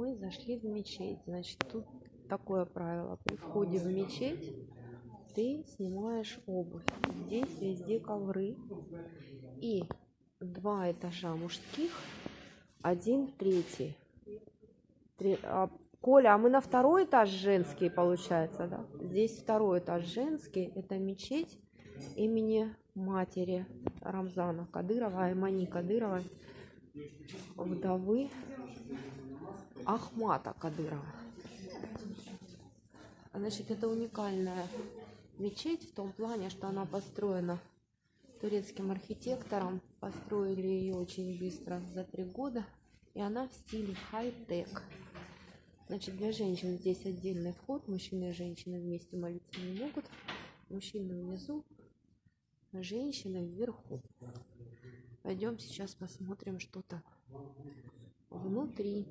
мы зашли в мечеть. Значит, тут такое правило. При входе в мечеть ты снимаешь обувь. Здесь везде ковры. И два этажа мужских, один третий. Три, а, Коля, а мы на второй этаж женский, получается, да? Здесь второй этаж женский. Это мечеть имени матери Рамзана Кадырова, Аймани Кадырова, вдовы Ахмата Кадырова. Значит, это уникальная мечеть в том плане, что она построена турецким архитектором. Построили ее очень быстро, за три года. И она в стиле хай-тек. Значит, для женщин здесь отдельный вход. Мужчины и женщины вместе молиться не могут. Мужчины внизу, женщины вверху. Пойдем сейчас посмотрим, что там внутри.